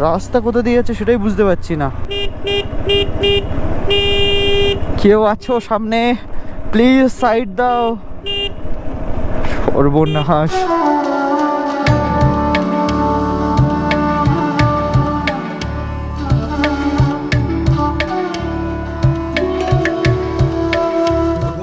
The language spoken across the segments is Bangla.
রাস্তা কোথা দিয়ে যাচ্ছে সেটাই বুঝতে পারছি না। কেউ আছো সামনে? প্লিজ সাইড দাও। ওর বন্যা সর্বনাশ।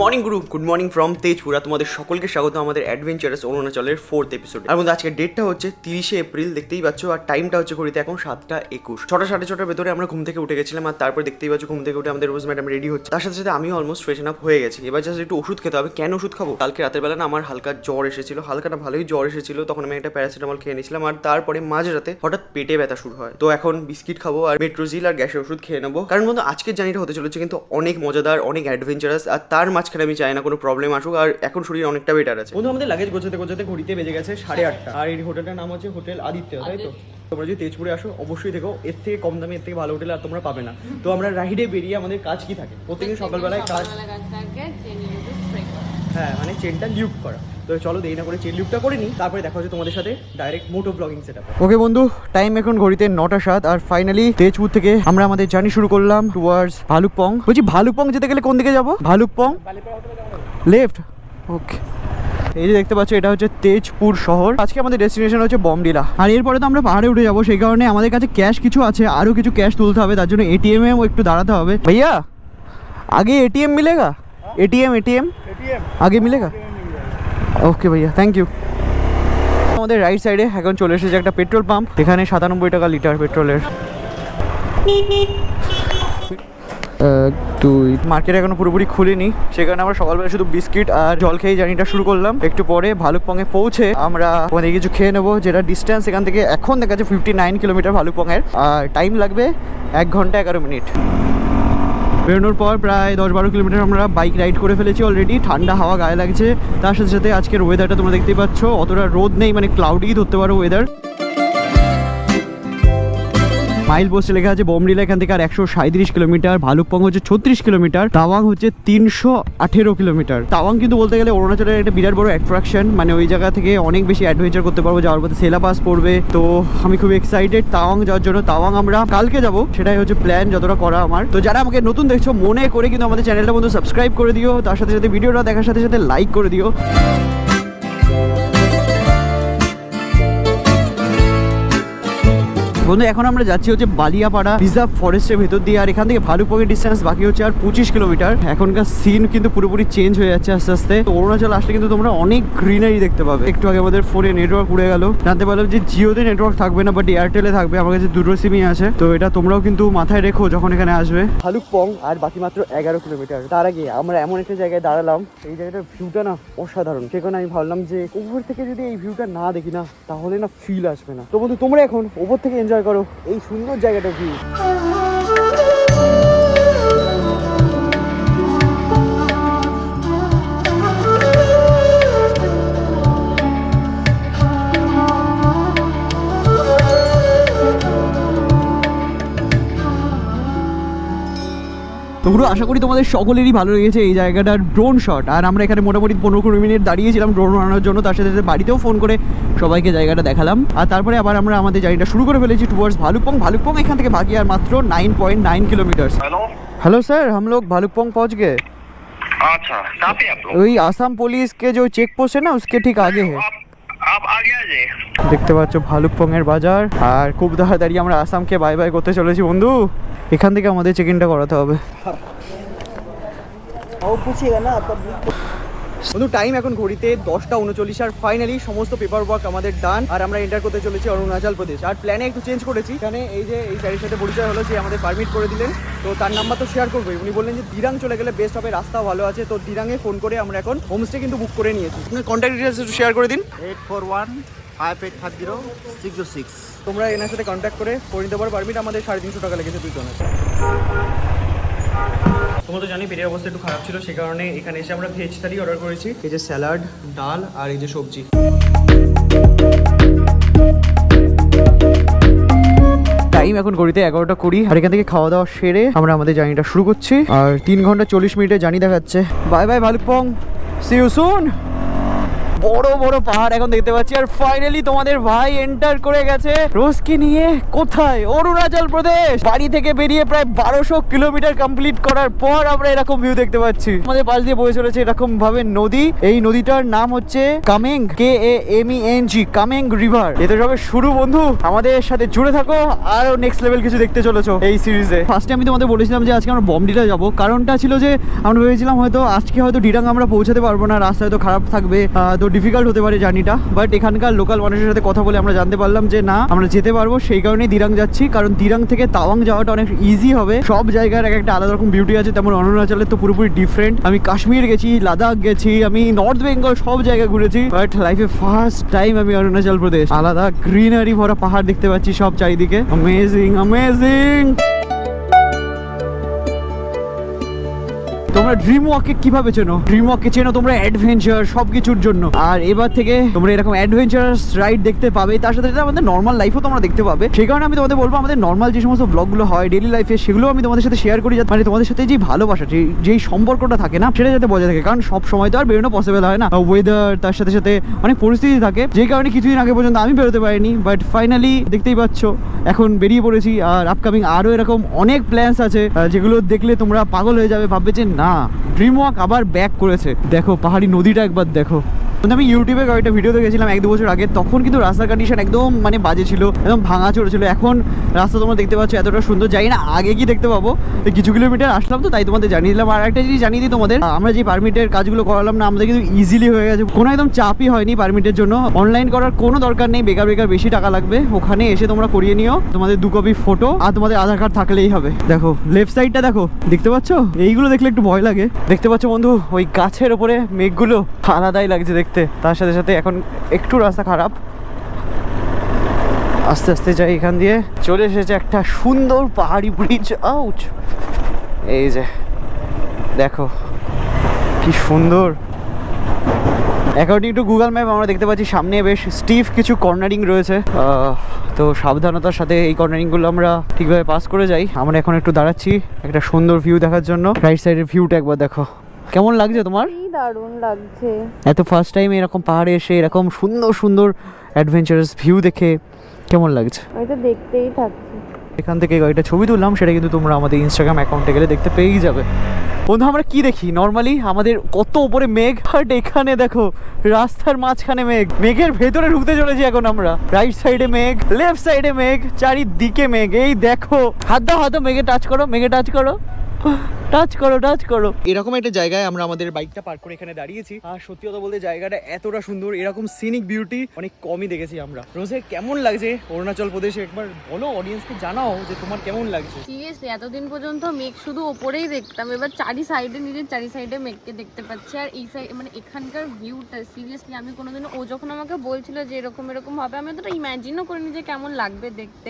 মর্নিং গুরু গুড মর্নিং ফ্রম তেজপুরা তোমাদের সকলকে স্বাগত আমাদের অ্যাডভেঞ্চারাস অরুণাচলের ফোর্থ এপিসোড আর আজকে ডেটটা হচ্ছে তিরিশে এপ্রিল, দেখতেই পাচ্ছ, আর টাইমটা হচ্ছে ঘড়িতে এখন সাতটা একুশ। ছটা সাড়ে ছটার ভেতরে আমরা ঘুম থেকে উঠে গেছিলাম, আর তারপর দেখতেই পাচ্ছ, ঘুম থেকে উঠে আমাদের রোজ ম্যাডাম রেডি হচ্ছে। তার সাথে সাথে আমিও অলমোস্ট ফ্রেশন আপ হয়ে গেছি। এবার জাস্ট একটু ওষুধ খেতে হবে। কেন ওষুধ খাব? কালকে রাতের বেলা না আমার হালকা জ্বর এসেছিল। হালকা না, ভালোই জ্বর এসেছিল। তখন আমি একটা প্যারাসিটামল খেয়ে নিয়েছিলাম, আর তারপরে মাঝরাতে হঠাৎ পেটে ব্যথা শুরু হয়। তো এখন বিস্কিট খাব আর মেট্রোজিল আর গ্যাসের ওষুধ খেয়ে নেব। কারণ বন্ধু, আজকের জার্নিটা হতে চলেছে কিন্তু অনেক মজাদার, অনেক অ্যাডভেঞ্চারাস আর তার মাঝখানে আমি চাই না কোনো প্রবলেম আসুক আর এখন শরীর অনেকটা বেটার আছে। বন্ধু আমাদের লাগেজ গোছাতে গোছাতে ঘড়িতে বেজে গেছে সাড়ে আটটা। আর এই হোটেলটার নাম হচ্ছে হোটেল আদিত্য তাই তো? তোমরা যদি তেজপুরে আসো অবশ্যই দেখো এর থেকে কম দামে এর থেকে ভালো হোটেল আর তোমরা পাবে না। তো আমরা রাইডে বেরিয়ে আমাদের কাজ কি থাকে? প্রত্যেকদিন সকালবেলায় কাজ হ্যাঁ মানে চেনটা লিউক করা। তো চলো দেরি না করে চেন লিউটটা করে নিই তারপরে দেখা হচ্ছে তোমাদের সাথে ডাইরেক্ট মোটো ব্লগিং সেট ওকে বন্ধু টাইম এখন ঘড়িতে নটা সাত আর ফাইনালি তেজপুর থেকে আমরা আমাদের জার্নি শুরু করলাম টুয়ার্ডস ভালুকপং। বলছি ভালুকপং যেতে গেলে কোন দিকে যাব? ভালুকপং? লেফট ওকে এই যে দেখতে পাচ্ছ এটা হচ্ছে তেজপুর শহর। আজকে আমাদের ডেস্টিনেশন হচ্ছে বমডিলা। আর এরপরে তো আমরা পাহাড়ে উঠে যাব সেই কারণে আমাদের কাছে ক্যাশ কিছু আছে আরও কিছু ক্যাশ তুলতে হবে তার জন্য এটিএম এও একটু দাঁড়াতে হবে। ভাইয়া আগে এটিএম মিলেগা? এটিএম এটিএম আগে মিলেগা? ওকে ভাইয়া থ্যাংক ইউ আমাদের রাইট সাইডে এখন চলে এসেছে একটা পেট্রোল পাম্প এখানে সাতানব্বই টাকা লিটার পেট্রোলের দুই মার্কেট এখনও পুরোপুরি খুলিনি, সেখানে আমরা সকালবেলা শুধু বিস্কিট আর জল খেয়ে জার্নিটা শুরু করলাম। একটু পরে ভালুকপংয়ে পৌঁছে আমরা ওখানে কিছু খেয়ে নেব, যেটা ডিস্টেন্স এখান থেকে এখন দেখা যাচ্ছে ফিফটি নাইন কিলোমিটার ভালুকপংয়ের। আর টাইম লাগবে এক ঘণ্টা এগারো মিনিট বেরোনোর পর প্রায় দশ বারো কিলোমিটার আমরা বাইক রাইড করে ফেলেছি অলরেডি ঠান্ডা হাওয়া গায়ে লাগছে। তার সাথে সাথে আজকের ওয়েদারটা তোমরা দেখতেই পাচ্ছ। অতটা রোদ নেই মানে ক্লাউডি ধরতে পারো ওয়েদার মাইল পোস্টে লেখা আছে, বোমডিলা এখান থেকে আর একশো সাঁত্রিশ কিলোমিটার, ভালুকপং হচ্ছে ছত্রিশ কিলোমিটার, তাওয়াং হচ্ছে তিনশো আঠেরো কিলোমিটার। তাওয়াং কিন্তু বলতে গেলে অরুণাচলের একটা বিরাট বড় অ্যাট্রাকশন মানে ওই জায়গা থেকে অনেক বেশি অ্যাডভেঞ্চার করতে পারব, যাওয়ার পথে সেলা পাস পড়বে তো আমি খুব এক্সাইটেড তাওয়াং যাওয়ার জন্য। তাওয়াং আমরা কালকে যাব, সেটাই হচ্ছে প্ল্যান যতটা করা আমার। তো যারা আমাকে নতুন দেখছ, মনে করে কিন্তু আমাদের চ্যানেলটা বন্ধু সাবস্ক্রাইব করে দিও। তার সাথে সাথে ভিডিওটা দেখার সাথে সাথে লাইক করে দিও। বন্ধু, এখন আমরা যাচ্ছি হচ্ছে বালিয়াপাড়া রিজার্ভ ফরেস্টের ভেতর দিয়ে। আর এখান থেকে ভালুকপংয়ের ডিস্টেন্স বাকি হচ্ছে আর পঁচিশ কিলোমিটার এখনকার সিন কিন্তু পুরোপুরি চেঞ্জ হয়ে যাচ্ছে আস্তে আস্তে। অরুণাচল আসলে কিন্তু তোমরা অনেক গ্রিনারি দেখতে পাবে। একটু আগে আমাদের ফোনে নেটওয়ার্ক উড়ে গেল। জানতে পারলাম যে জিওতে নেটওয়ার্ক থাকবে না বাট এয়ারটেলে থাকবে। আমার কাছে দুটো সিমই আছে। তো এটা তোমরাও কিন্তু মাথায় রেখো যখন এখানে আসবে। ভালুকপং আর বাকি মাত্র এগারো কিলোমিটার তার আগে আমরা এমন একটা জায়গায় দাঁড়ালাম। এই জায়গাটার ভিউটা না অসাধারণ। সেখানে আমি ভাবলাম যে উপর থেকে যদি এই ভিউটা না দেখি না, তাহলে না ফিল আসবে না। তো বন্ধু, তোমরা এখন ওপর থেকে এনজয় করো। এই সুন্দর জায়গাটা ভিউ তো পুরো আশা করি তোমাদের সকলেরই ভালো লেগেছে এই জায়গাটার ড্রোন শট আর আমরা এখানে মোটামুটি পনেরো কুড়ি মিনিট দাঁড়িয়েছিলাম ড্রোন আনানোর জন্য তার সাথে বাড়িতেও ফোন করে সবাইকে জায়গাটা দেখালাম। আর তারপরে আবার আমরা আমাদের জায়গাটা শুরু করে ফেলেছি টুয়ার্স ভালুকপং। ভালুকপং এখান থেকে ভাগি আর মাত্র nine point nine kilometre hello sir हम ভালুকপং भालुकपोंग पहुंच गए। अच्छा कहाँ पे आप लोग? वही आसाम না के जो चेक पोस्ट দেখতে পাচ্ছ ভালুকপং এর বাজার। আর খুব তাড়াতাড়ি আমরা আসামকে বাই বাই করতে চলেছি, বন্ধু। এখান থেকে আমাদের চেক ইনটা করাতে হবে। বন্ধু টাইম এখন ঘড়িতে দশটা উনচল্লিশ আর ফাইনালি সমস্ত পেপার ওয়ার্ক আমাদের ডান আর আমরা এন্টার করতে চলেছি অরুণাচল প্রদেশ। আর প্ল্যানে একটু চেঞ্জ করেছি। এখানে এই যে এই স্যারের সাথে পরিচয় হলো, যে আমাদের পারমিট করে দিলেন। তো তার নাম্বার তো শেয়ার করবোই। উনি বললেন যে দিরাং চলে গেলে বেস্ট হবে রাস্তা ভালো আছে। তো দিরাঙে ফোন করে আমরা এখন হোমস্টে কিন্তু বুক করে নিয়েছি। আপনার কন্ট্যাক্ট ডিটেলস একটু শেয়ার করে দিন। Eight four one five eight five zero six zero six তোমরা এনার সাথে কন্ট্যাক্ট করে করে নিতে পারো। পারমিট আমাদের সাড়ে তিনশো টাকা লেগেছে দুজনের তোমরা তো জানি পেটের অবস্থা একটু খারাপ ছিল সে কারণে এখানে এসে আমরা ভেজ থালি অর্ডার করেছি। এই যে স্যালাড ডাল আর এই যে সবজি। টাইম এখন ঘড়িতে এগারোটা কুড়ি আর এখান থেকে খাওয়া দাওয়া সেরে আমরা আমাদের জার্নিটা শুরু করছি। আর তিন ঘণ্টা চল্লিশ মিনিটে জার্নি দেখাচ্ছে। Bye bye Bhalukpong. See you soon বড় বড় পাহাড় এখন দেখতে পাচ্ছি। আর ফাইনালি তোমাদের ভাই এন্টার করে গেছে। রোজকে নিয়ে কোথায়? অরুণাচল প্রদেশ। বাড়ি থেকে বেরিয়ে প্রায় বারোশো কিলোমিটার কমপ্লিট করার পর আমরা এরকম ভিউ দেখতে পাচ্ছি। আমাদের পাশ দিয়ে বয়ে চলেছে এরকম ভাবে নদী। এই নদীটার নাম হচ্ছে Kameng K A M E N G Kameng river এটা সবে শুরু বন্ধু। আমাদের সাথে জুড়ে থাকো। আরও নেক্সট লেভেল কিছু দেখতে চলেছো এই সিরিজে ফার্স্টে আমি তোমাদের বলেছিলাম যে আজকে আমরা বমডিলা যাব। কারণটা ছিল যে আমরা ভেবেছিলাম হয়তো আজকে হয়তো ডিরাং আমরা পৌঁছাতে পারব না। রাস্তা হয়তো খারাপ থাকবে। তো ডিফিকাল্ট হতে পারে জার্নিটা বাট এখানকার লোকাল মানুষের সাথে কথা বলে আমরা জানতে পারলাম যে না, আমরা যেতে পারব, সেই কারণেই দিরাং যাচ্ছি। কারণ দিরাং থেকে তাওয়াং যাওয়াটা অনেক ইজি হবে। সব জায়গার এক একটা আলাদা রকম বিউটি আছে, তেমন অরুণাচলের তো পুরোপুরি ডিফারেন্ট আমি কাশ্মীর গেছি, লাদাখ গেছি, আমি নর্থ বেঙ্গল সব জায়গায় ঘুরেছি বাট লাইফে ফার্স্ট টাইম আমি অরুণাচল প্রদেশ। আলাদা গ্রিনারি ভরা পাহাড় দেখতে পাচ্ছি সব চারিদিকে। অ্যামেজিং অ্যামেজিং তোমরা ড্রিম ওয়াককে কীভাবে চেনো? ড্রিম ওয়াককে চেনো তোমরা অ্যাডভেঞ্চার সব কিছুর জন্য। আর এবার থেকে তোমরা এরকম অ্যাডভেঞ্চারাস রাইড দেখতে পাবে, তার সাথে আমাদের নর্মাল লাইফও তোমরা দেখতে পাবে। সেই কারণে আমি তোমাদের বলব, আমাদের নর্মাল যে সমস্ত ব্লগগুলো হয় ডেলি লাইফে সেগুলো আমি তোমাদের সাথে শেয়ার করি, যাতে মানে তোমাদের সাথে যে ভালোবাসা, যে, যেই সম্পর্কটা থাকে না, সেটা যাতে বজায় থাকে। কারণ সব সময় তো আর বেরোনো পসিবল হয় না। ওয়েদার তার সাথে সাথে অনেক পরিস্থিতি থাকে যে কারণে কিছুদিন আগে পর্যন্ত আমি বেরোতে পারিনি বাট ফাইনালি দেখতেই পাচ্ছ, এখন বেরিয়ে পড়েছি। আর আপকামিং আরও এরকম অনেক প্ল্যান্স আছে যেগুলো দেখলে তোমরা পাগল হয়ে যাবে, ভাববে যে না ড্রিম ওয়াক আবার ব্যাক করেছে। দেখো পাহাড়ি নদীটা একবার দেখো। আমি ইউটিউবে কয়েকটা ভিডিও দেখেছিলাম এক দু বছর আগে, তখন কিন্তু রাস্তার কন্ডিশন একদম মানে বাজে ছিল, একদম ভাঙা চড়েছিল এখন রাস্তা তোমরা দেখতে পাচ্ছ এতটা সুন্দর যাই না আগে কি দেখতে পাবো। কিছু কিলোমিটার আসলাম তো, তাই তোমাদের জানিয়ে দিলাম। আর একটা জিনিস জানিয়ে দিই তোমাদের আমরা যে পারমিটের কাজগুলো করালাম না, আমাদের কিন্তু ইজিলি হয়ে গেছে। কোনো একদম চাপই হয়নি পারমিটের জন্য। অনলাইন করার কোনো দরকার নেই, বেকার বেকার বেশি টাকা লাগবে। ওখানে এসে তোমরা করিয়ে নিও, তোমাদের দু কপি ফটো আর তোমাদের আধার কার্ড থাকলেই হবে। দেখো লেফট সাইডটা দেখো, দেখতে পাচ্ছ? এইগুলো দেখলে একটু ভয় লাগে। দেখতে পাচ্ছ বন্ধু, ওই গাছের ওপরে মেঘগুলো আলাদাই লাগছে দেখতে। তার সাথে সাথে এখন একটু রাস্তা খারাপ। আস্তে আস্তে যাই এখান দিয়ে। চলে এসেছে একটা সুন্দর পাহাড়ি ব্রিজ আউচ এই যে, দেখো কি সুন্দর। অ্যাকর্ডিং টু গুগল ম্যাপ আমরা দেখতে পাচ্ছি সামনে বেশ স্টিফ কিছু কর্নারিং রয়েছে। তো সাবধানতার সাথে এই কর্নারিংগুলো আমরা ঠিকভাবে পাস করে যাই। আমরা এখন একটু দাঁড়াচ্ছি একটা সুন্দর ভিউ দেখার জন্য। রাইট সাইডের ভিউটা একবার দেখো। কেমন লাগছে তোমার? দারুণ লাগছে। এত ফার্স্ট টাইম এরকম পাহাড়ে এসে এরকম সুন্দর সুন্দর অ্যাডভেঞ্চারাস ভিউ দেখে কেমন লাগছে? আমি তো দেখতেই থাকছি। এখান থেকে কয়েকটা ছবি তুললাম সেটা কিন্তু তোমরা আমাদের ইনস্টাগ্রাম অ্যাকাউন্টে গেলে দেখতে পেয়েই যাবে। বন্ধু আমরা কি দেখি? নর্মালি আমাদের কত উপরে মেঘ বাট এখানে দেখো রাস্তার মাঝখানে মেঘ। মেঘের ভেতরে ঢুকতে চলেছি এখন আমরা। রাইট সাইডে মেঘ লেফট সাইডে মেঘ চারিদিকে মেঘ। এই দেখো হাত দাও হাত দাও মেঘে টাচ করো মেঘে টাচ করো। টাচ করো টাচ করো। এরকম একটা জায়গায় আমরা আমাদের বাইকটা পার্ক করে এখানে দাঁড়িয়েছি। আর সত্যি কথা বলতে জায়গাটা এতটা সুন্দর এরকম সিনিক বিউটি অনেক কমই দেখেছি আমরা। রোজে কেমন লাগছে? অরুণাচল প্রদেশে একবার বলো অডিয়েন্সকে জানাও যে তোমার কেমন লাগছে। সিরিয়াসলি এতদিন পর্যন্ত মেঘ শুধু ওপরেই দেখতাম এবার চারি সাইডে নিজের চারি সাইডে মেঘকে দেখতে পাচ্ছি। আর এই সাইড মানে এখানকার ভিউটা সিরিয়াসলি আমি কোনোদিনও ও যখন আমাকে বলছিল যে এরকম এরকম হবে আমি অতটা ইমাজিনও করিনি যে কেমন লাগবে দেখতে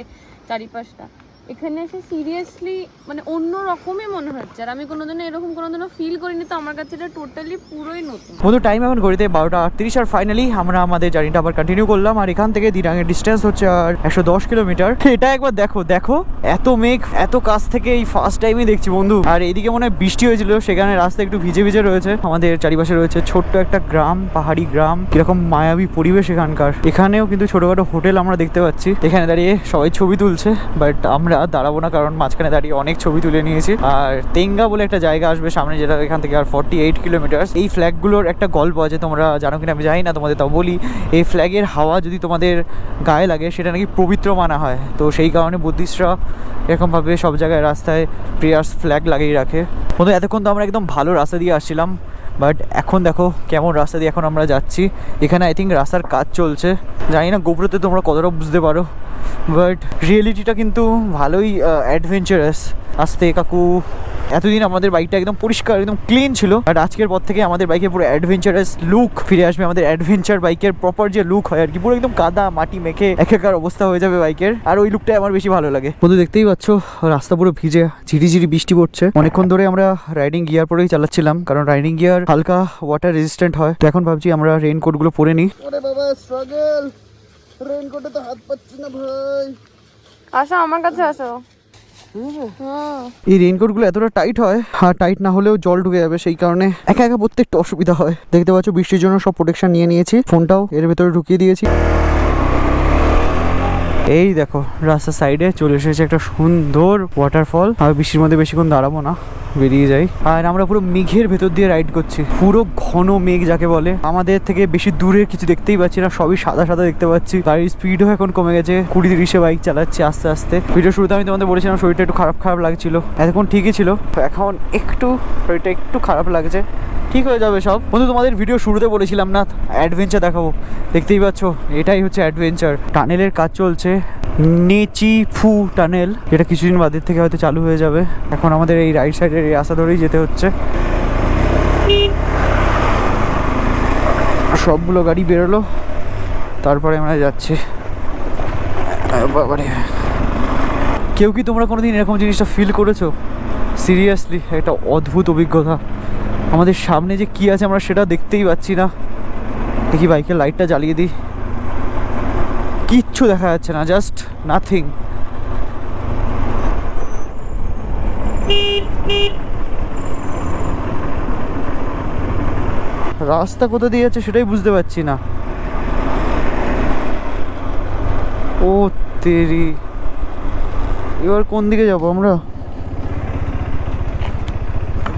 চারিপাশটা। এখানে এসে সিরিয়াসলি মানে অন্য রকমই মনে হচ্ছে। আর আমি কোনোদিনও এরকম কোনোদিনও ফিল করিনি, তো আমার কাছে এটা টোটালি পুরোই নতুন। বন্ধু টাইম এখন ঘড়িতে বারোটা আটত্রিশ আর ফাইনালি আমরা আমাদের জার্নিটা আবার কন্টিনিউ করলাম। আর এখান থেকে দিরাঙের ডিস্টেন্স হচ্ছে আর একশো দশ কিলোমিটার এটা একবার দেখো দেখো, এত মেঘ, এত কাছ থেকে এই ফার্স্ট টাইমই দেখছি বন্ধু। আর এদিকে মনে হয় বৃষ্টি হয়েছিল, সেখানে রাস্তা একটু ভিজে ভিজে রয়েছে। আমাদের চারিপাশে রয়েছে ছোট্ট একটা গ্রাম, পাহাড়ি গ্রাম, কীরকম মায়াবী পরিবেশ এখানকার। এখানেও কিন্তু ছোটখাটো হোটেল আমরা দেখতে পাচ্ছি। এখানে দাঁড়িয়ে সবাই ছবি তুলছে বাট আমরা দাঁড়াবো না, কারণ মাঝখানে দাঁড়িয়ে অনেক ছবি তুলে নিয়েছি। আর তেঙ্গা বলে একটা জায়গা আসবে সামনে, যেটা এখান থেকে আর ফর্টি এইট কিলোমিটার এই ফ্ল্যাগগুলোর একটা গল্প আছে, তোমরা জানো কিনা আমি জানি না, তোমাদের তাও বলি। এই ফ্ল্যাগের হাওয়া যদি তোমাদের গায়ে লাগে, সেটা নাকি পবিত্র মানা হয়। তো সেই কারণে বুদ্ধিস্টরা এরকমভাবে সব জায়গায় রাস্তায় প্রেয়ার্স ফ্ল্যাগ লাগিয়ে রাখে। বন্ধু, এতক্ষণ তো আমরা একদম ভালো রাস্তা দিয়ে আসছিলাম বাট এখন দেখো কেমন রাস্তা দিয়ে এখন আমরা যাচ্ছি। এখানে আই থিঙ্ক রাস্তার কাজ চলছে। জানি না গোপুরতে তোমরা কতটা বুঝতে পারো। বাট রিয়েলিটিটা কিন্তু ভালোই অ্যাডভেঞ্চারাস আসতে কাকু, এতদিন আমাদের বাইকটা একদম পরিষ্কার, একদম ক্লিন ছিল। বাট আজকের পর থেকে আমাদের বাইকে পুরো অ্যাডভেঞ্চারাস লুক ফিরে আসবে। আমাদের অ্যাডভেঞ্চার বাইকের প্রপার যে লুক হয় আর কি, পুরো একদম কাদা, মাটি মেখে একাকার অবস্থা হয়ে যাবে বাইকের আর ওই লুকটাই আমার বেশি ভালো লাগে। বন্ধু, দেখতেই পাচ্ছ, রাস্তা পুরো ভিজে, ঝিরিঝিরি বৃষ্টি পড়ছে। অনেকক্ষণ ধরে আমরা রাইডিং গিয়ার পরেই চালাচ্ছিলাম, কারণ রাইডিং গিয়ার হালকা ওয়াটার রেজিস্ট্যান্ট হয়। তো এখন ভাবছি আমরা রেইনকোটগুলো পরে নিই। রেইনকোটে তো হাত পাচ্ছি না ভাই। আসো আমার কাছে আসো। হ্যাঁ এই রেইনকোটগুলো এতটা টাইট হয় আর টাইট না হলেও জল ঢুকে যাবে সেই কারণে একা একা পড়তে একটু অসুবিধা হয়। দেখতে পাচ্ছ বৃষ্টির জন্য সব প্রোটেকশন নিয়ে নিয়েছি। ফোনটাও এর ভেতরে ঢুকিয়ে দিয়েছি। এই দেখো রাস্তার সাইডে চলে এসেছে একটা সুন্দর ওয়াটারফল আর বৃষ্টির মধ্যে বেশিক্ষণ দাঁড়াবো না। বেরিয়ে যাই। আর আমরা পুরো মেঘের ভেতর দিয়ে রাইড করছি। পুরো ঘন মেঘ যাকে বলে। আমাদের থেকে বেশি দূরের কিছু দেখতেই পাচ্ছি না, সবই সাদা সাদা দেখতে পাচ্ছি। গাড়ির স্পিডও এখন কমে গেছে। কুড়ি তিরিশে বাইক চালাচ্ছি আস্তে আস্তে। ভিডিও শুরুতে আমি তোমাদের বলেছিলাম, শরীরটা একটু খারাপ খারাপ লাগছিল। এতক্ষণ ঠিকই ছিল। এখন একটু শরীরটা একটু খারাপ লাগছে। ঠিক হয়ে যাবে সব। বন্ধু, তোমাদের ভিডিও শুরুতে বলেছিলাম না অ্যাডভেঞ্চার দেখাবো। দেখতেই পাচ্ছ, এটাই হচ্ছে অ্যাডভেঞ্চার টানেলের কাজ চলছে। নেচি ফু টানেল, যেটা কিছুদিন বাদের থেকে হয়তো চালু হয়ে যাবে। এখন আমাদের এই রাইট সাইডের এই রাস্তা ধরেই যেতে হচ্ছে। সবগুলো গাড়ি বেরোলো। তারপরে আমরা যাচ্ছি। বাবারে। কেউ কি তোমরা কোনোদিন এরকম জিনিসটা ফিল করেছ? সিরিয়াসলি একটা অদ্ভুত অভিজ্ঞতা। আমাদের সামনে যে কি আছে আমরা সেটা দেখতেই পাচ্ছি না। দেখি বাইকের লাইটটা জ্বালিয়ে দিই। কিচ্ছু দেখা যাচ্ছে না জাস্ট নাথিং রাস্তা কোথা দিয়ে যাচ্ছে সেটাই বুঝতে পারছি না। ও তেরি। এবার কোন দিকে যাব আমরা?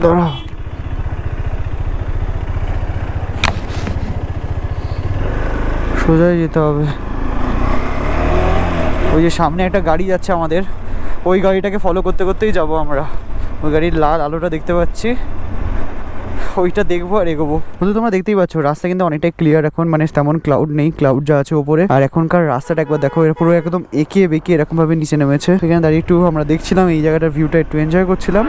দাঁড়াও সোজাই যেতে হবে। ওই যে সামনে একটা গাড়ি যাচ্ছে আমাদের। ওই গাড়িটাকে ফলো করতে করতেই যাব আমরা। ওই গাড়ির লাল আলোটা দেখতে পাচ্ছি। ওইটা দেখব আর এগোবো। বন্ধু, তোমরা দেখতেই পাচ্ছ, রাস্তা কিন্তু অনেকটাই ক্লিয়ার এখন। মানে তেমন ক্লাউড নেই ক্লাউড যা আছে ওপরে। আর এখনকার রাস্তাটা একবার দেখো এরপরে পুরো একদম এঁকে বেঁকে এরকমভাবে নিচে নেমেছে। সেখানে দাঁড়িয়ে একটু আমরা দেখছিলাম এই জায়গাটার ভিউটা একটু এনজয় করছিলাম।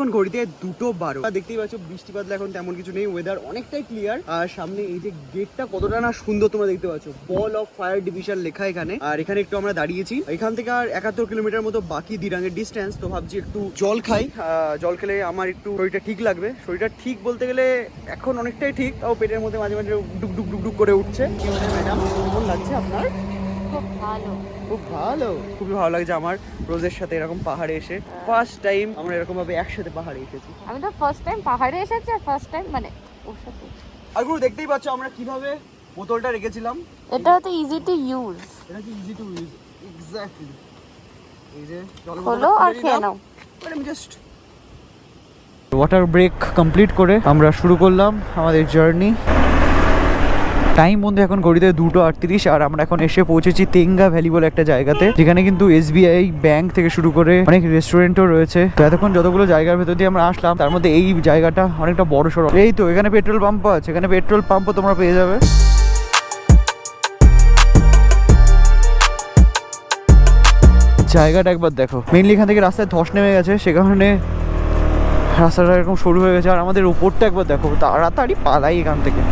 এখন ঘড়িতে দুটো বারো। দেখতেই পাচ্ছ, বৃষ্টি বাদলা এখন তেমন কিছু নেই ওয়েদার অনেকটাই ক্লিয়ার আর সামনে এই যে গেটটা কতটা না সুন্দর তোমরা দেখতে পাচ্ছ বল অফ ফায়ার ডিভিশন লেখা এখানে। আর এখানে একটু আমরা দাঁড়িয়েছি। এখান থেকে আর একাত্তর কিলোমিটার মতো বাকি দিরাঙের ডিস্টেন্স তো ভাবছি একটু জল খাই। জল খেলে আমার একটু শরীরটা ঠিক লাগবে। শরীরটা ঠিক বলতে গেলে এখন অনেকটাই ঠিক, তাও পেটের মধ্যে মাঝে মাঝে ডুক ডুক ডুক ডুক করে উঠছে। ম্যাডাম কেমন লাগছে আপনার? খুব ভালো। খুব ভালো? খুবই ভালো লাগছে আমার রোজের সাথে এরকম পাহাড়ে এসে। ফার্স্ট টাইম আমরা এরকম ভাবে একসাথে পাহাড়ে এসেছি। আমি তো ফার্স্ট টাইম পাহাড়ে এসেছি আর ফার্স্ট টাইম মানে ওর সাথে। আর গুরু দেখতেই পাচ্ছ আমরা কীভাবে বোতলটা রেখেছিলাম। এটা হয়তো ইজি টু ইউজ এটা কি ইজি টু ইউজ এক্স্যাক্টলি এই যে হলো আর খেয়ে নাও। আমি জাস্ট ওয়াটার ব্রেক কমপ্লিট করে আমরা শুরু করলাম আমাদের জার্নি টাইম বন্ধু, এখন ঘড়িতে দুটো আটত্রিশ, আর আমরা এখন এসে পৌঁছেছি তেঙ্গা ভ্যালি বলে একটা জায়গাতে, যেখানে কিন্তু এসবিআই ব্যাংক থেকে শুরু করে অনেক রেস্টুরেন্টও রয়েছে। তো এতক্ষণ যতগুলো জায়গার ভেতর দিয়ে আমরা আসলাম, তার মধ্যে এই জায়গাটা অনেকটা বড় সড়ো। এই তো, এখানে পেট্রোল পাম্পও আছে, এখানে পেট্রোল পাম্পও তোমরা পেয়ে যাবে। জায়গাটা একবার দেখো। মেইনলি এখান থেকে রাস্তায় ধস নেমে গেছে, সে কারণে রাস্তাটা এরকম সরু হয়ে গেছে। আর আমাদের উপরটা একবার দেখো, তাড়াতাড়ি পালাই এখান থেকে।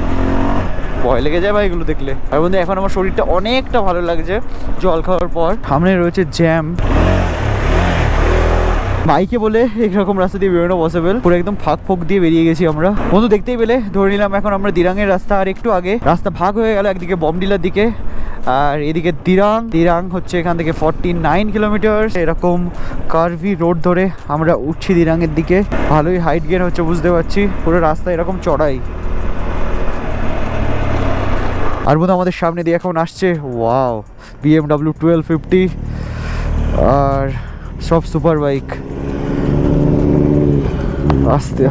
ভয় লেগে যায় ভাই এগুলো দেখলে। আর বন্ধু, এখন আমার শরীরটা অনেকটা ভালো লাগছে জল খাওয়ার পর। সামনে রয়েছে জ্যাম। বাইকে বলে এরকম রাস্তা দিয়ে বেরোনো পসিবল পুরো একদম ফাঁক ফোক দিয়ে বেরিয়ে গেছি আমরা। বন্ধু, দেখতেই পেলে, ধরে নিলাম এখন আমরা দিরাঙের রাস্তা আর একটু আগে। রাস্তা ভাগ হয়ে গেল একদিকে বমডিলার দিকে, আর এদিকে দিরাং। দিরাং হচ্ছে এখান থেকে ফর্টি নাইন কিলোমিটার এরকম কার্ভি রোড ধরে আমরা উঠছি দিরাঙের দিকে। ভালোই হাইট গেন হচ্ছে, বুঝতে পারছি। পুরো রাস্তা এরকম চড়াই। আর বোধ আমাদের সামনে দিয়ে এখন আসছে ওয়াও বিএমডাব্লিউ টুয়েলভ ফিফটি আর সব সুপার বাইক আস্তে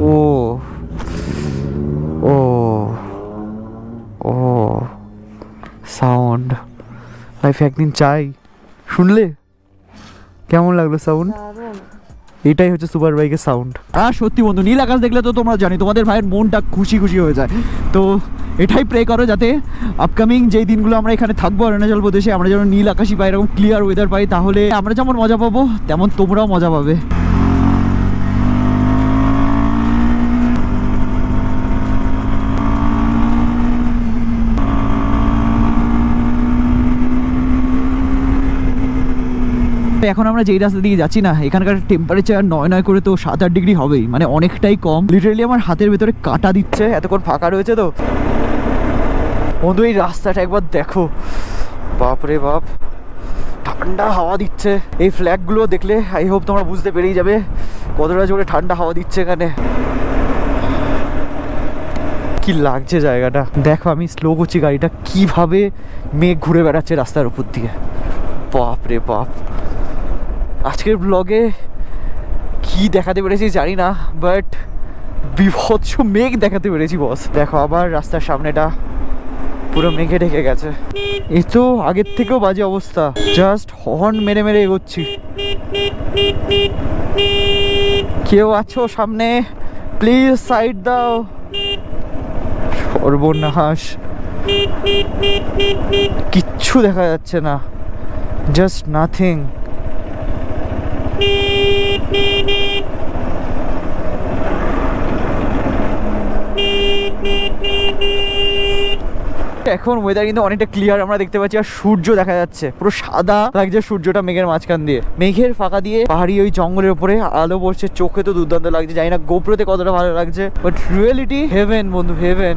ও ও ও সাউন্ড লাইফ একদিন চাই। শুনলে? কেমন লাগল সাউন্ড এটাই হচ্ছে সুপার বাইকের সাউন্ড আর সত্যি বন্ধু, নীল আকাশ দেখলে তো তোমরা জানি, তোমাদের ভাইয়ের মনটা খুশি খুশি হয়ে যায়। তো এটাই প্রে করো যাতে আপকামিং যেই দিনগুলো আমরা এখানে থাকব অরুণাচল প্রদেশে, আমরা যেন নীল আকাশই পাই, এরকম ক্লিয়ার ওয়েদার পাই, তাহলে আমরা যেমন মজা পাবো, তেমন তোমরাও মজা পাবে। এখন আমরা যেই রাস্তা দিয়ে যাচ্ছি না, এখানকার টেম্পারেচার নয় নয় করে তো সাত আট ডিগ্রি হবেই মানে অনেকটাই কম। লিটারালি আমার হাতের ভেতরে কাটা দিচ্ছে, এতক্ষণ ফাঁকা রয়েছে তো। বন্ধু, এই রাস্তাটা একবার দেখো। বাপ রে বাপ, ঠান্ডা হাওয়া দিচ্ছে। এই ফ্ল্যাগগুলো দেখলে আই হোপ তোমরা বুঝতে পেরেই যাবে কতটা জোরে ঠান্ডা হাওয়া দিচ্ছে এখানে। কি লাগছে জায়গাটা। দেখো, আমি স্লো করছি গাড়িটা। কীভাবে মেঘ ঘুরে বেড়াচ্ছে রাস্তার উপর দিয়ে। বাপ রে বাপ। আজকের ব্লগে কি দেখাতে পেরেছি জানি না বাট বিভৎস মেঘ দেখাতে পেরেছি বস দেখো, আবার রাস্তার সামনেটা পুরো মেঘে ঢেকে গেছে। এ তো আগের থেকেও বাজে অবস্থা। জাস্ট হর্ন মেরে মেরে এগোচ্ছি। কেউ আছো সামনে? প্লিজ সাইড দাও। সর্বনাশ। কিচ্ছু দেখা যাচ্ছে না। জাস্ট নাথিং এখন ওয়েদার কিন্তু অনেকটা ক্লিয়ার আমরা দেখতে পাচ্ছি আর সূর্য দেখা যাচ্ছে। পুরো সাদা লাগছে সূর্যটা মেঘের মাঝখান দিয়ে। মেঘের ফাঁকা দিয়ে পাহাড়ি ওই জঙ্গলের উপরে আলো পড়ছে, চোখে তো দুর্দান্ত লাগছে, জানি না গোপ্রোতে কতটা ভালো লাগছে বাট রিয়েলিটি হেভেন বন্ধু হেভেন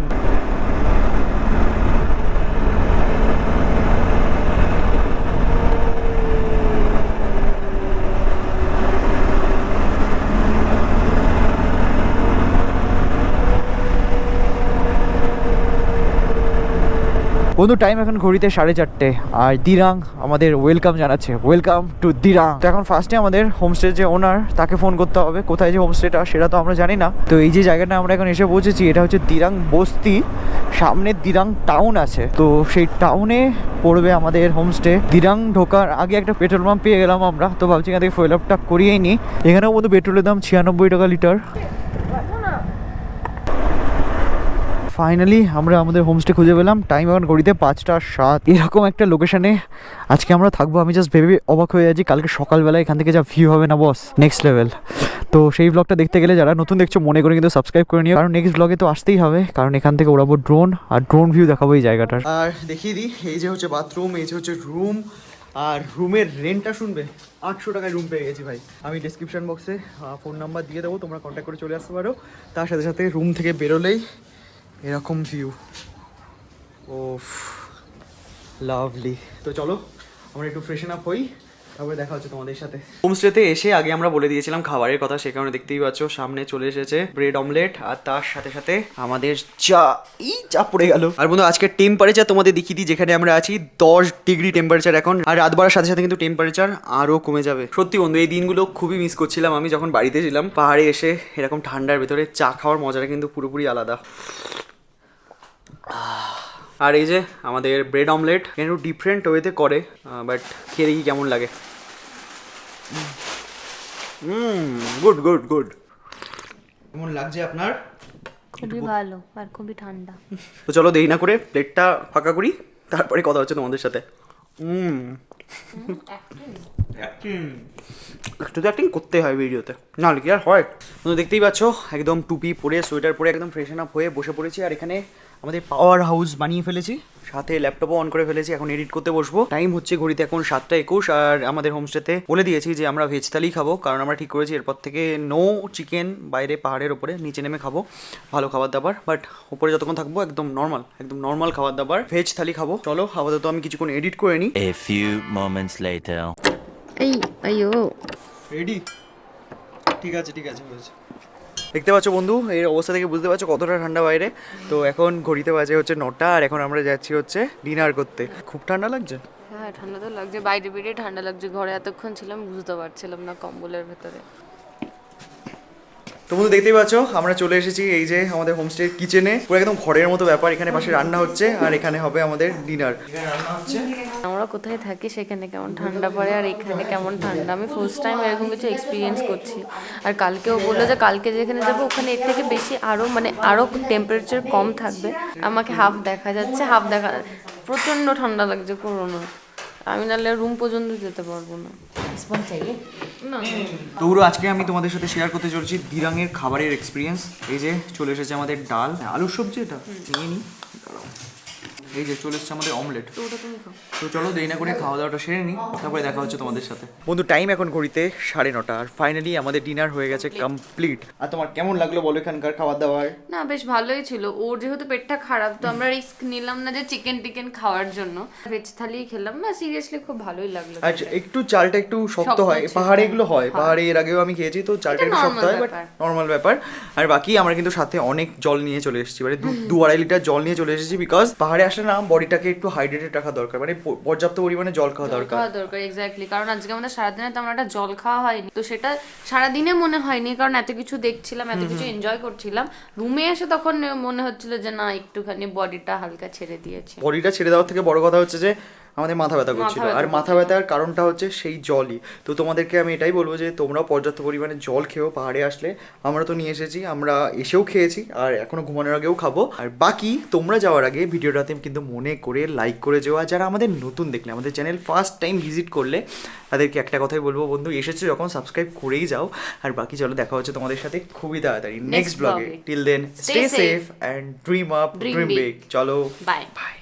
বন্ধু টাইম এখন ঘড়িতে সাড়ে চারটে। আর দিরাং আমাদের ওয়েলকাম জানাচ্ছে। Welcome to Dirang. তো এখন ফার্স্টে আমাদের হোমস্টে যে ওনার তাকে ফোন করতে হবে। কোথায় যে হোমস্টেটা সেটা তো আমরা জানি না। তো এই যে জায়গাটা আমরা এখন এসে পৌঁছেছি, এটা হচ্ছে দিরাং বস্তি। সামনে দিরাং টাউন আছে। তো সেই টাউনে পড়বে আমাদের হোমস্টে দিরাং ঢোকার আগে একটা পেট্রোল পাম্প পেয়ে গেলাম আমরা। তো ভাবছি এখান থেকে ফুয়েল আপটা করিয়েই নিই। এখানেও বন্ধু পেট্রোলের দাম ছিয়ানব্বই টাকা লিটার ফাইনালি আমরা আমাদের হোমস্টে খুঁজে পেলাম। টাইম এখন ঘড়িতে পাঁচটা সাত। এরকম একটা লোকেশনে আজকে আমরা থাকব। আমি জাস্ট ভেবে অবাক হয়ে যাচ্ছি। কালকে সকালবেলা এখান থেকে যা ভিউ হবে না বস নেক্সট লেভেল তো সেই ব্লগটা দেখতে গেলে যারা নতুন দেখছ, মনে করে কিন্তু সাবস্ক্রাইব করে নিও। কারণ নেক্সট ব্লগে তো আসতেই হবে। কারণ এখান থেকে ওড়াবো ড্রোন আর ড্রোন ভিউ দেখাবো এই জায়গাটার। আর দেখিয়ে দিই, এই যে হচ্ছে বাথরুম এই যে হচ্ছে রুম আর রুমের রেন্টটা শুনবে? আটশো টাকায় রুম পেয়ে গেছি ভাই। আমি ডিসক্রিপশন বক্সে ফোন নাম্বার দিয়ে দেবো। তোমরা কন্ট্যাক্ট করে চলে আসতে পারো। তার সাথে সাথে রুম থেকে বেরোলেই এরকম ভিউ ও লাভলি তো চলো, আমরা একটু ফ্রেশন আপ হই, তারপরে দেখা হচ্ছে তোমাদের সাথে। হোমস্টেতে এসে আগে আমরা বলে দিয়েছিলাম খাবারের কথা, সে কারণে দেখতেই পাচ্ছ সামনে চলে এসেছে ব্রেড অমলেট আর তার সাথে সাথে আমাদের চা এই চা পড়ে গেল। আর বন্ধু আজকে টেম্পারেচার তোমাদের দেখিয়ে দিই, যেখানে আমরা আছি, দশ ডিগ্রি টেম্পারেচার এখন, আর রাত বাড়ার সাথে সাথে কিন্তু টেম্পারেচার আরও কমে যাবে। সত্যি বন্ধু, এই দিনগুলো খুবই মিস করছিলাম আমি যখন বাড়িতে ছিলাম, পাহাড়ে এসে এরকম ঠান্ডার ভেতরে চা খাওয়ার মজাটা কিন্তু পুরোপুরি আলাদা। আর এই যে আমাদের ব্রেড অমলেট একটু ডিফারেন্ট ওয়েতে করে বাট খেয়ে দেখি কেমন লাগে। হুম গুড গুড গুড কেমন লাগছে আপনার? খুবই ভালো আর খুবই ঠান্ডা। তো চলো দেরি না করে প্লেটটা ফাঁকা করি তারপরে কথা হচ্ছে তোমাদের সাথে। হুম একটু তো অ্যাক্টিং করতে হয় ভিডিওতে নাহলে কি আর হয়? তো দেখতেই পাচ্ছ একদম টুপি পরে সোয়েটার পরে একদম ফ্রেশন আপ হয়ে বসে পড়েছি আর এখানে আমাদের পাওয়ার হাউস বানিয়ে ফেলেছি। সাথে ল্যাপটপও অন করে ফেলেছি এখন এডিট করতে বসবো। টাইম হচ্ছে ঘড়িতে এখন সাতটা একুশ আর আমাদের হোমস্টেতে বলে দিয়েছি যে আমরা ভেজ থালি খাব কারণ আমরা ঠিক করেছি এরপর থেকে নো চিকেন বাইরে পাহাড়ের ওপরে নিচে নেমে খাব ভালো খাবার দাবার বাট উপরে যতক্ষণ থাকব একদম নর্মাল একদম নর্মাল খাবার দাবার ভেজ থালি খাব। চলো আপাতত আমি কিছুক্ষণ এডিট করে নিই moments later. এই আইও রেডি ঠিক আছে ঠিক আছে হয়েছে। দেখতে পাচ্ছ বন্ধু এর অবস্থা থেকে বুঝতে পারছ কতটা ঠান্ডা বাইরে। তো এখন ঘড়িতে বাজে হচ্ছে নটা, আর এখন আমরা যাচ্ছি হচ্ছে ডিনার করতে। খুব ঠান্ডা লাগছে? হ্যাঁ ঠান্ডা তো লাগছে। বাইরে বেরিয়ে ঠান্ডা লাগছে। ঘরে এতক্ষণ ছিলাম, বুঝতে পারছিলাম না কম্বলের ভেতরে। তো বন্ধু, দেখতেই পাচ্ছ, আমরা চলে এসেছি এই যে আমাদের হোমস্টে কিচেনে পুরো একদম ঘরের মতো ব্যাপার, এখানে পাশে রান্না হচ্ছে, আর এখানে হবে আমাদের ডিনার হচ্ছে আমরা কোথায় থাকি সেখানে কেমন ঠান্ডা পড়ে, আর এখানে কেমন ঠান্ডা? আমি ফার্স্ট টাইম এরকম কিছু এক্সপিরিয়েন্স করছি। আর কালকেও বলল যে কালকে যেখানে যাব, ওখানে এর থেকে বেশি আরও মানে আরও টেম্পারেচার কম থাকবে। আমাকে হাফ দেখা যাচ্ছে হাফ দেখা প্রচণ্ড ঠান্ডা লাগছে করোনা আমি নাহলে রুম পর্যন্ত যেতে পারব না। না তো আজকে আমি তোমাদের সাথে শেয়ার করতে চলেছি দিরাঙের খাবারের এক্সপিরিয়েন্স এই যে চলে এসেছে আমাদের ডাল। আলুর সবজি এটা। নিয়ে নিই দাঁড়াও। এই যে চলে এসছে আমাদের অমলেট তো ওটা তুমি খাও। তো চলো দেরি না করে খাওয়া দাওয়াটা সেরে নিই তারপরে দেখা হচ্ছে তোমাদের সাথে। বন্ধু টাইম এখন ঘড়িতে সাড়ে নটা আর ফাইনালি আমাদের ডিনার হয়ে গেছে কমপ্লিট আর তোমার কেমন লাগল বলো এখানকার খাবার দাওয়ার না বেশ ভালোই ছিল। ওর যেহেতু পেটটা খারাপ তো আমরা রিস্ক নিলাম না যে চিকেন টিকেন খাওয়ার জন্য। ভেজ থালি খেলাম। না সিরিয়াসলি খুব ভালোই লাগল আর একটু চালটা একটু শক্ত হয়। পাহাড়ে। এগুলো হয়। হ্যাঁ। পাহাড়ে এর আগেও আমি খেয়েছি তো চালটা একটু শক্ত হয় বাট ব্যাপার। নর্মাল ব্যাপার। আর বাকি আমরা কিন্তু সাথে অনেক জল নিয়ে চলে এসেছি। মানে দু- দু আড়াই লিটার জল নিয়ে চলে এসেছি বিকজ পাহাড়ে আসলে না বডিটাকে একটু হাইড্রেটেড রাখা দরকার মানে পর্যাপ্ত পরিমাণে জল খাওয়া দরকার। খাওয়া দরকার এক্স্যাক্টলি কারণ আজকে আমাদের সারাদিনে তেমন একটা জল খাওয়া হয়নি তো সেটা সারাদিনে মনে হয়নি কারণ এত কিছু দেখছিলাম এত কিছু এনজয় করছিলাম। রুমে এসে তখন মনে হচ্ছিল যে না একটুখানি বডিটা হালকা ছেড়ে দিয়েছে। বডিটা ছেড়ে দেওয়ার থেকে বড় কথা হচ্ছে যে আমাদের মাথা ব্যথা করছিল। আর মাথা ব্যথার কারণটা হচ্ছে সেই জলই। তো তোমাদেরকে আমি এটাই বলব যে তোমরাও পর্যাপ্ত পরিমাণে জল খেও পাহাড়ে আসলে। আমরা তো নিয়ে এসেছি আমরা এসেও খেয়েছি আর এখনও ঘুমানোর আগেও খাব। আর বাকি তোমরা যাওয়ার আগে ভিডিওটাতে কিন্তু মনে করে লাইক করে যাও। আর যারা আমাদের নতুন দেখলে আমাদের চ্যানেল ফার্স্ট টাইম ভিজিট করলে তাদেরকে একটা কথাই বলব বন্ধু এসেছ যখন সাবস্ক্রাইব করেই যাও। আর বাকি চলো দেখা হচ্ছে তোমাদের সাথে খুবই তাড়াতাড়ি। নেক্সট ব্লগে till then stay safe and dream up dream. Big চলো বাই বাই